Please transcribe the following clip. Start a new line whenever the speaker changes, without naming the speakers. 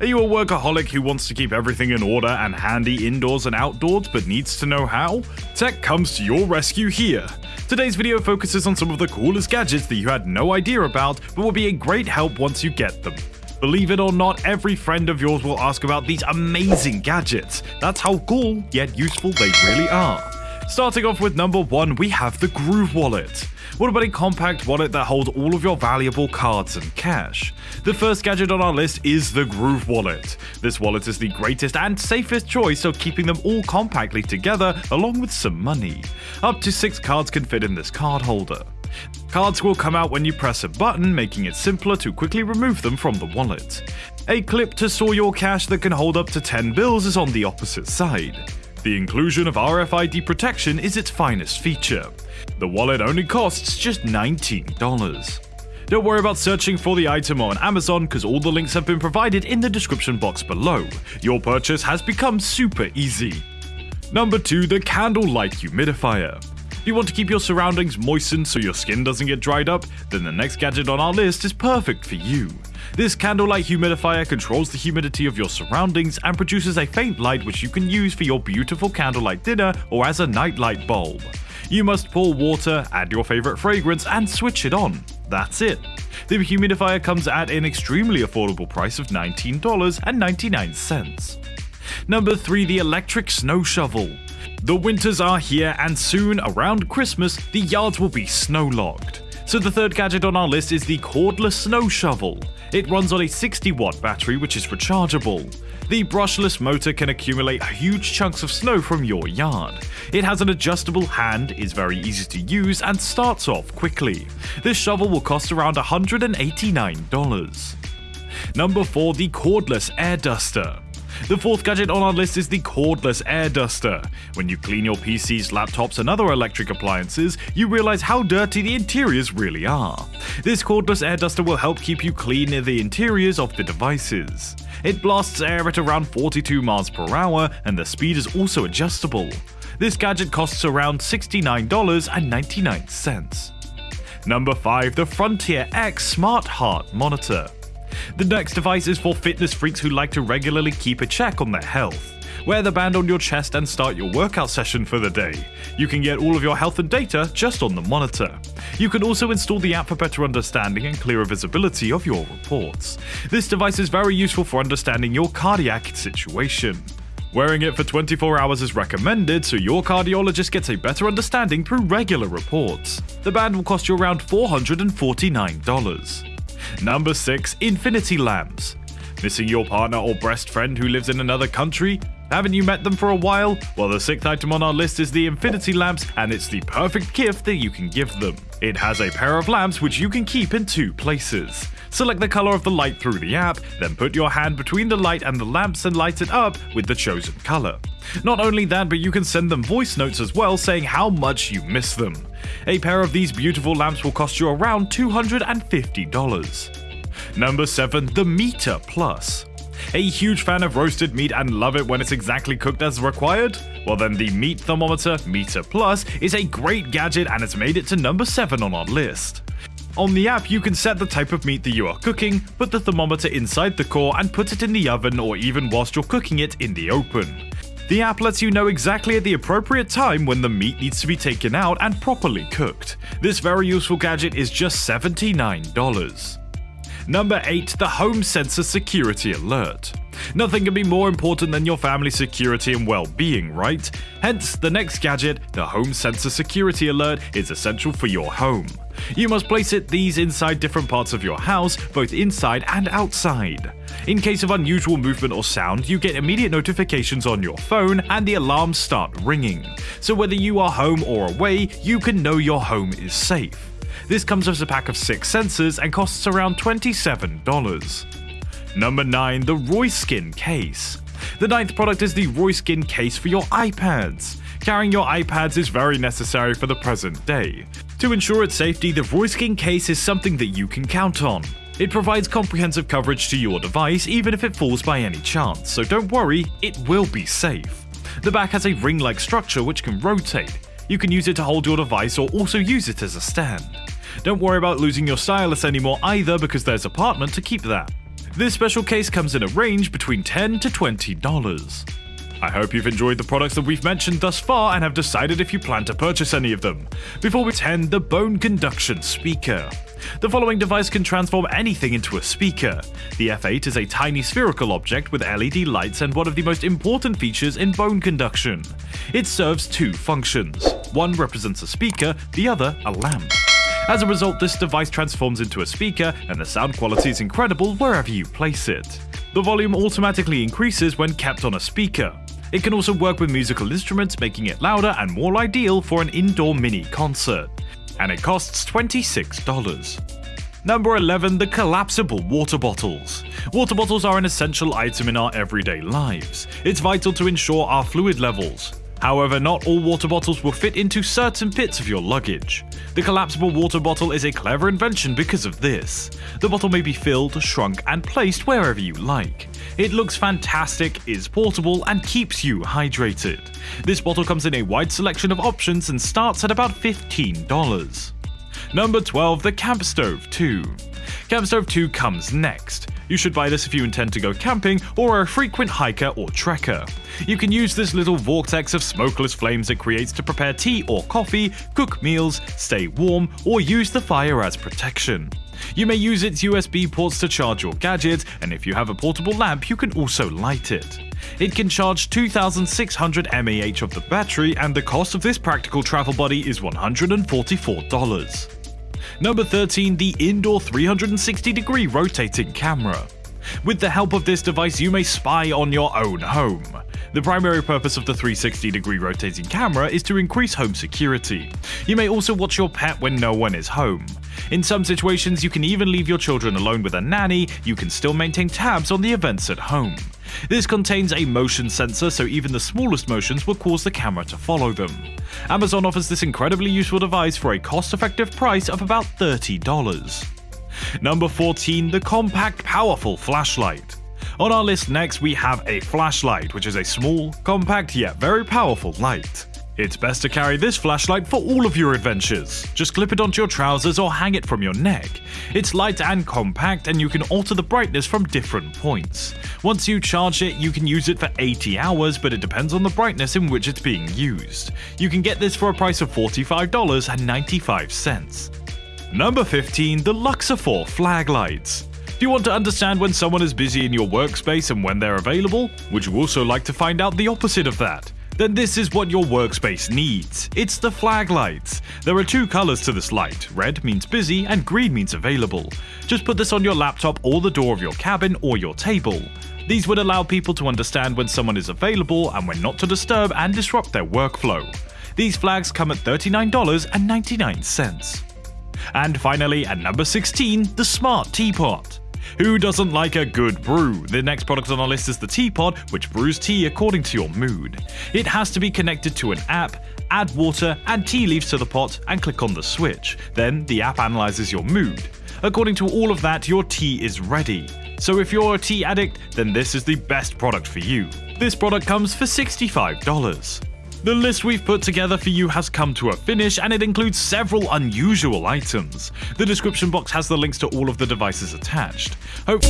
Are you a workaholic who wants to keep everything in order and handy indoors and outdoors but needs to know how? Tech comes to your rescue here. Today's video focuses on some of the coolest gadgets that you had no idea about but will be a great help once you get them. Believe it or not, every friend of yours will ask about these amazing gadgets. That's how cool yet useful they really are. Starting off with number 1, we have the Groove Wallet. What about a compact wallet that holds all of your valuable cards and cash? The first gadget on our list is the Groove Wallet. This wallet is the greatest and safest choice of keeping them all compactly together along with some money. Up to 6 cards can fit in this card holder. Cards will come out when you press a button, making it simpler to quickly remove them from the wallet. A clip to store your cash that can hold up to 10 bills is on the opposite side. The inclusion of RFID protection is its finest feature. The wallet only costs just $19. Don't worry about searching for the item on Amazon because all the links have been provided in the description box below. Your purchase has become super easy. Number 2. The Candlelight Humidifier. Do you want to keep your surroundings moistened so your skin doesn't get dried up? Then the next gadget on our list is perfect for you. This candlelight humidifier controls the humidity of your surroundings and produces a faint light which you can use for your beautiful candlelight dinner or as a nightlight bulb. You must pour water, add your favorite fragrance, and switch it on. That's it. The humidifier comes at an extremely affordable price of $19.99. Number 3. The Electric Snow Shovel. The winters are here, and soon, around Christmas, the yards will be snow logged. So the third gadget on our list is the cordless snow shovel. It runs on a 60 watt battery which is rechargeable. The brushless motor can accumulate huge chunks of snow from your yard. It has an adjustable hand, is very easy to use, and starts off quickly. This shovel will cost around $189. Number 4. The Cordless Air Duster. The fourth gadget on our list is the cordless air duster. When you clean your PCs, laptops, and other electric appliances, you realize how dirty the interiors really are. This cordless air duster will help keep you clean the interiors of the devices. It blasts air at around 42 miles per hour, and the speed is also adjustable. This gadget costs around $69.99. Number 5. The Frontier X Smart Heart Monitor. The next device is for fitness freaks who like to regularly keep a check on their health. Wear the band on your chest and start your workout session for the day. You can get all of your health and data just on the monitor. You can also install the app for better understanding and clearer visibility of your reports. This device is very useful for understanding your cardiac situation. Wearing it for 24 hours is recommended so your cardiologist gets a better understanding through regular reports. The band will cost you around $449. Number 6. Infinity Lamps. Missing your partner or best friend who lives in another country? Haven't you met them for a while? Well, the sixth item on our list is the Infinity Lamps, and it's the perfect gift that you can give them. It has a pair of lamps which you can keep in two places. Select the color of the light through the app, then put your hand between the light and the lamps and light it up with the chosen color. Not only that, but you can send them voice notes as well saying how much you miss them. A pair of these beautiful lamps will cost you around $250. Number 7. The Meater Plus. A huge fan of roasted meat and love it when it's exactly cooked as required? Well then the meat thermometer Meater Plus is a great gadget and it's made it to number 7 on our list. On the app, you can set the type of meat that you are cooking, put the thermometer inside the core, and put it in the oven or even whilst you're cooking it in the open. The app lets you know exactly at the appropriate time when the meat needs to be taken out and properly cooked. This very useful gadget is just $79. Number 8. The Home Sensor Security Alert. Nothing can be more important than your family's security and well-being, right? Hence, the next gadget, the Home Sensor Security Alert, is essential for your home. You must place it these inside different parts of your house, both inside and outside. In case of unusual movement or sound, you get immediate notifications on your phone and the alarms start ringing. So whether you are home or away, you can know your home is safe. This comes as a pack of 6 sensors and costs around $27. Number 9. The Royskin Case. The ninth product is the Royskin case for your iPads. Carrying your iPads is very necessary for the present day. To ensure its safety, the Royskin case is something that you can count on. It provides comprehensive coverage to your device even if it falls by any chance, so don't worry, it will be safe. The back has a ring-like structure which can rotate. You can use it to hold your device or also use it as a stand. Don't worry about losing your stylus anymore either because there's a compartment to keep that. This special case comes in a range between 10 to $20. I hope you've enjoyed the products that we've mentioned thus far and have decided if you plan to purchase any of them. Before we 10, the Bone Conduction Speaker. The following device can transform anything into a speaker. The F8 is a tiny spherical object with LED lights and one of the most important features in bone conduction. It serves two functions. One represents a speaker, the other a lamp. As a result, this device transforms into a speaker and the sound quality is incredible wherever you place it. The volume automatically increases when kept on a speaker. It can also work with musical instruments, making it louder and more ideal for an indoor mini concert and it costs $26. Number 11. The Collapsible Water Bottles. Water bottles are an essential item in our everyday lives. It's vital to ensure our fluid levels. However, not all water bottles will fit into certain bits of your luggage. The collapsible water bottle is a clever invention because of this. The bottle may be filled, shrunk, and placed wherever you like. It looks fantastic, is portable, and keeps you hydrated. This bottle comes in a wide selection of options and starts at about $15. Number 12. The Camp Stove 2 Camp Stove 2 comes next. You should buy this if you intend to go camping or are a frequent hiker or trekker. You can use this little vortex of smokeless flames it creates to prepare tea or coffee, cook meals, stay warm, or use the fire as protection. You may use its USB ports to charge your gadgets, and if you have a portable lamp, you can also light it. It can charge 2600 mAh of the battery, and the cost of this practical travel buddy is $144. Number 13. The Indoor 360 degree rotating camera. With the help of this device, you may spy on your own home. The primary purpose of the 360 degree rotating camera is to increase home security. You may also watch your pet when no one is home. In some situations, you can even leave your children alone with a nanny, you can still maintain tabs on the events at home. This contains a motion sensor, so even the smallest motions will cause the camera to follow them. Amazon offers this incredibly useful device for a cost-effective price of about $30. Number 14. The Compact Powerful Flashlight on our list next we have a flashlight, which is a small, compact yet very powerful light. It's best to carry this flashlight for all of your adventures. Just clip it onto your trousers or hang it from your neck. It's light and compact and you can alter the brightness from different points. Once you charge it, you can use it for 80 hours, but it depends on the brightness in which it's being used. You can get this for a price of $45.95. Number 15. The Luxafor Flag Lights do you want to understand when someone is busy in your workspace and when they're available? Would you also like to find out the opposite of that? Then this is what your workspace needs. It's the flag lights. There are two colors to this light. Red means busy and green means available. Just put this on your laptop or the door of your cabin or your table. These would allow people to understand when someone is available and when not to disturb and disrupt their workflow. These flags come at $39.99. And finally, at number 16, the Smart Teapot. Who doesn't like a good brew? The next product on our list is the teapot, which brews tea according to your mood. It has to be connected to an app, add water and tea leaves to the pot, and click on the switch. Then the app analyzes your mood. According to all of that, your tea is ready. So if you're a tea addict, then this is the best product for you. This product comes for $65. The list we've put together for you has come to a finish and it includes several unusual items. The description box has the links to all of the devices attached. Hope